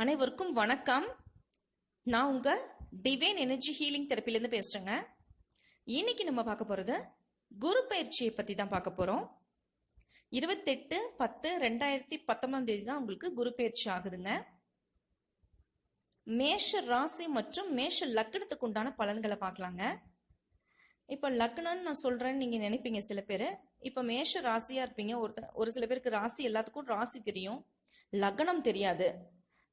அனைவருக்கும் வணக்கம். நான் உங்கள் டிவைன் எனர்ஜி ஹீலிங் தெரப்பிலேருந்து பேசுகிறேங்க இன்னைக்கு நம்ம பார்க்க போகிறது குரு பயிற்சியை பற்றி தான் பார்க்க போகிறோம் இருபத்தெட்டு பத்து ரெண்டாயிரத்தி பத்தொன்பதாம் தேதி தான் உங்களுக்கு குரு பயிற்சி ஆகுதுங்க. மேஷ ராசி மற்றும் மேஷ லக்னத்துக்கு உண்டான பலன்களை பார்க்கலாங்க. இப்போ லக்னம்னு நான் சொல்கிறேன்னு நீங்கள் நினைப்பீங்க சில பேர். இப்போ மேஷ ராசியாக இருப்பீங்க. ஒருத்த ஒரு சில பேருக்கு ராசி எல்லாத்துக்கும் ராசி தெரியும். லக்னம் தெரியாது.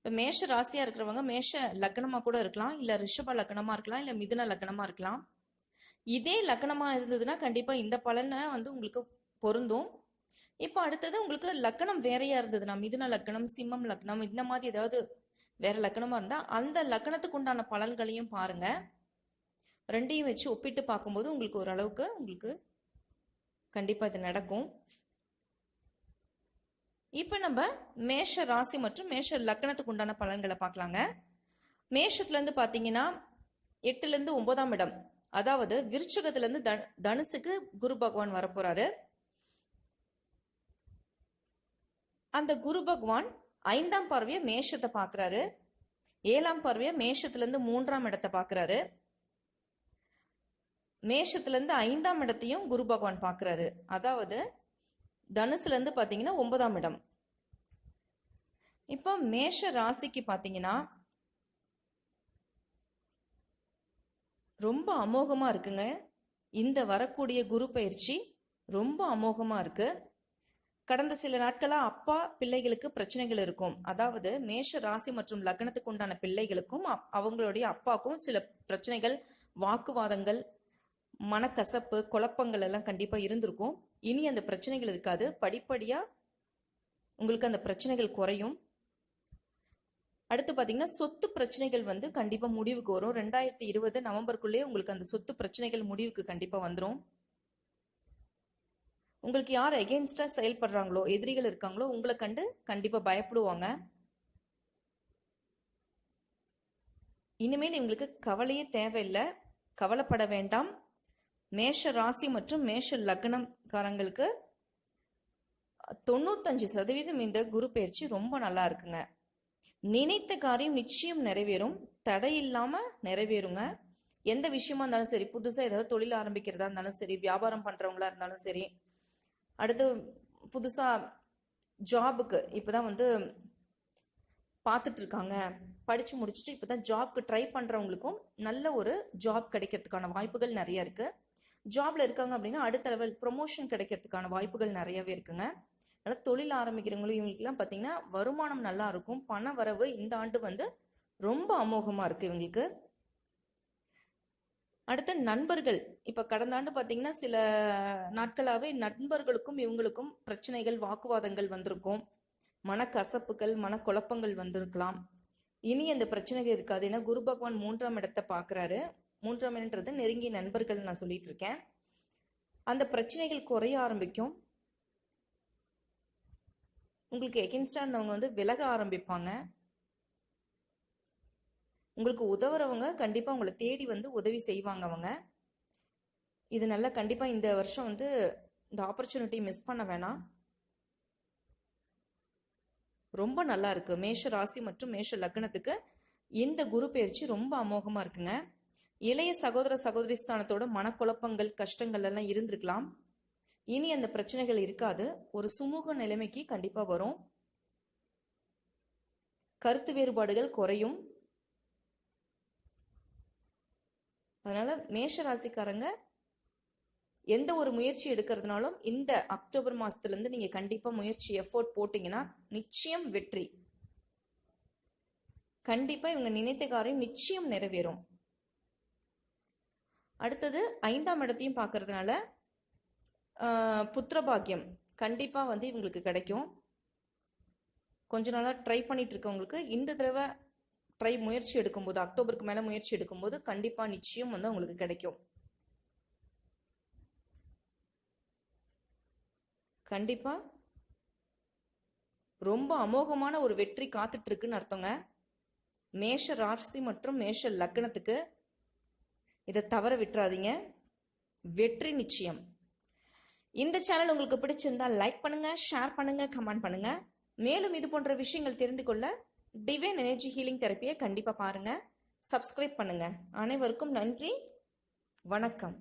இப்போ மேஷ ராசியாக இருக்கிறவங்க மேஷ லக்னமாக கூட இருக்கலாம். இல்லை ரிஷப லக்னமாக இருக்கலாம். இல்லை மிதுன லக்னமாக இருக்கலாம். இதே லக்னமாக இருந்ததுன்னா கண்டிப்பாக இந்த பலனை வந்து உங்களுக்கு பொருந்தும். இப்போ அடுத்தது உங்களுக்கு லக்னம் வேறையாக இருந்ததுன்னா மிதுன லக்னம் சிம்மம் லக்னம் இந்த மாதிரி ஏதாவது வேற லக்னமாக இருந்தால் அந்த லக்னத்துக்கு உண்டான பலன்களையும் பாருங்க. ரெண்டையும் வச்சு ஒப்பிட்டு பார்க்கும்போது உங்களுக்கு ஓரளவுக்கு உங்களுக்கு கண்டிப்பாக இது நடக்கும். இப்போ நம்ம மேஷ ராசி மற்றும் மேஷ லக்னத்துக்கு உண்டான பலன்களை பார்க்கலாங்க. மேஷத்துலேருந்து பார்த்தீங்கன்னா எட்டுலேருந்து ஒன்பதாம் இடம். அதாவது விருச்சகத்துலேருந்து த தனுசுக்கு குரு பகவான் வரப்போகிறாரு அந்த குரு பகவான் ஐந்தாம் பார்வையை மேஷத்தை பார்க்குறாரு ஏழாம் பார்வையை மேஷத்துலேருந்து மூன்றாம் இடத்தை பார்க்குறாரு மேஷத்துலேருந்து ஐந்தாம் இடத்தையும் குரு பகவான் பார்க்குறாரு அதாவது தனுசுலேருந்து பார்த்தீங்கன்னா ஒன்பதாம் இடம். இப்போ மேஷ ராசிக்கு பார்த்தீங்கன்னா ரொம்ப அமோகமாக இருக்குங்க. இந்த வரக்கூடிய குரு பயிற்சி ரொம்ப அமோகமாக இருக்கு. கடந்த சில நாட்களாக அப்பா பிள்ளைகளுக்கு பிரச்சனைகள் இருக்கும். அதாவது மேஷ ராசி மற்றும் லக்னத்துக்கு உண்டான பிள்ளைகளுக்கும் அப்- அவங்களுடைய அப்பாவுக்கும் சில பிரச்சனைகள் வாக்குவாதங்கள் மனக்கசப்பு குழப்பங்கள் எல்லாம் கண்டிப்பாக இருந்திருக்கும். இனி அந்த பிரச்சனைகள் இருக்காது. படிப்படியாக உங்களுக்கு அந்த பிரச்சனைகள் குறையும். அடுத்து பார்த்தீங்கன்னா சொத்து பிரச்சனைகள் வந்து கண்டிப்பாக முடிவுக்கு வரும். ரெண்டாயிரத்தி இருபது நவம்பருக்குள்ளேயே உங்களுக்கு அந்த சொத்து பிரச்சனைகள் முடிவுக்கு கண்டிப்பாக வந்துடும் உங்களுக்கு யார் எகெயின்ஸ்டாக செயல்படுறாங்களோ எதிரிகள் இருக்காங்களோ உங்களை கண்டு கண்டிப்பாக பயப்படுவாங்க. இனிமேல் இவங்களுக்கு கவலையே தேவையில்லை. கவலைப்பட வேண்டாம். மேஷ ராசி மற்றும் மேஷ லக்னம்காரங்களுக்கு தொண்ணூத்தஞ்சு சதவீதம் இந்த குரு பயிற்சி ரொம்ப நல்லா இருக்குங்க. நினைத்த காரியம் நிச்சயம் நிறைவேறும். தடை இல்லாமல் நிறைவேறுங்க. எந்த விஷயமா இருந்தாலும் சரி புதுசாக ஏதாவது தொழில் ஆரம்பிக்கிறதா இருந்தாலும் சரி வியாபாரம் பண்ணுறவங்களா இருந்தாலும் சரி அடுத்து புதுசாக ஜாபுக்கு இப்போ தான் வந்து பார்த்துட்டு இருக்காங்க. படித்து முடிச்சுட்டு இப்பதான் ஜாப்க்கு ட்ரை பண்ணுறவங்களுக்கும் நல்ல ஒரு ஜாப் கிடைக்கிறதுக்கான வாய்ப்புகள் நிறைய இருக்குது ஜாப்ல இருக்காங்க அப்படின்னா அடுத்த லெவல் ப்ரொமோஷன் கிடைக்கிறதுக்கான வாய்ப்புகள் நிறையவே இருக்குங்க. அதனால தொழில் ஆரம்பிக்கிறவங்களும் இவங்களுக்குலாம் பார்த்தீங்கன்னா வருமானம் நல்லா இருக்கும். பண வரவு இந்த ஆண்டு வந்து ரொம்ப அமோகமாக இருக்கு இவங்களுக்கு. அடுத்து நண்பர்கள். இப்போ கடந்த ஆண்டு பார்த்தீங்கன்னா சில நாட்களாகவே நண்பர்களுக்கும் இவங்களுக்கும் பிரச்சனைகள் வாக்குவாதங்கள் வந்திருக்கும். மனக்கசப்புகள் மனக்குழப்பங்கள் வந்திருக்கலாம். இனி அந்த பிரச்சனைகள் இருக்காது. ஏன்னா குரு பகவான் மூன்றாம் இடத்தை பார்க்குறாரு. மூன்றாம் இடன்றது நெருங்கிய நண்பர்கள் நான் சொல்லிட்டு இருக்கேன் அந்த பிரச்சனைகள் குறைய ஆரம்பிக்கும். உங்களுக்கு எகென்ஸ்டாக இருந்தவங்க வந்து விலக ஆரம்பிப்பாங்க. உங்களுக்கு உதவுறவங்க கண்டிப்பாக உங்களை தேடி வந்து உதவி செய்வாங்க அவங்க. இது நல்லா கண்டிப்பாக இந்த வருஷம் வந்து இந்த ஆப்பர்ச்சுனிட்டி மிஸ் பண்ண வேணாம். ரொம்ப நல்லா இருக்கு. மேஷ ராசி மற்றும் மேஷ லக்னத்துக்கு இந்த குரு பயிற்சி ரொம்ப அமோகமாக இருக்குங்க. இளைய சகோதர சகோதரி ஸ்தானத்தோட மனக்குழப்பங்கள் கஷ்டங்கள் எல்லாம் இருந்திருக்கலாம். இனி அந்த பிரச்சனைகள் இருக்காது. ஒரு சுமூக நிலைமைக்கு கண்டிப்பாக வரும். கருத்து வேறுபாடுகள் குறையும். அதனால மேஷ ராசிக்காரங்க எந்த ஒரு முயற்சி எடுக்கிறதுனாலும் இந்த அக்டோபர் மாசத்துலேருந்து நீங்கள் நீங்க கண்டிப்பா முயற்சி எஃபோர்ட் போட்டீங்கன்னா நிச்சயம் வெற்றி. கண்டிப்பா இவங்க நினைத்த காரியம் நிச்சயம் நிறைவேறும். அடுத்தது ஐந்தாம் இடத்தையும் பார்க்கறதுனால புத்திரபாக்கியம் கண்டிப்பாக வந்து இவங்களுக்கு கிடைக்கும். கொஞ்ச நாளாக ட்ரை பண்ணிட்டு இருக்கவங்களுக்கு இந்த தடவை ட்ரை முயற்சி எடுக்கும்போது அக்டோபருக்கு மேலே முயற்சி எடுக்கும்போது கண்டிப்பாக நிச்சயம் வந்து அவங்களுக்கு கிடைக்கும். கண்டிப்பாக ரொம்ப அமோகமான ஒரு வெற்றி காத்துட்ருக்குன்னு அர்த்தங்க. மேஷ ராசி மற்றும் மேஷ லக்னத்துக்கு இதை தவற விட்டுறாதீங்க. வெற்றி நிச்சயம். இந்த சேனல் உங்களுக்கு பிடிச்சிருந்தா லைக் பண்ணுங்க ஷேர் பண்ணுங்க கமெண்ட் பண்ணுங்க. மேலும் இது போன்ற விஷயங்கள் தெரிந்து கொள்ள டிவைன் எனர்ஜி ஹீலிங் தெரப்பியை கண்டிப்பாக பாருங்கள் சப்ஸ்கிரைப் பண்ணுங்கள் அனைவருக்கும் நன்றி. வணக்கம்.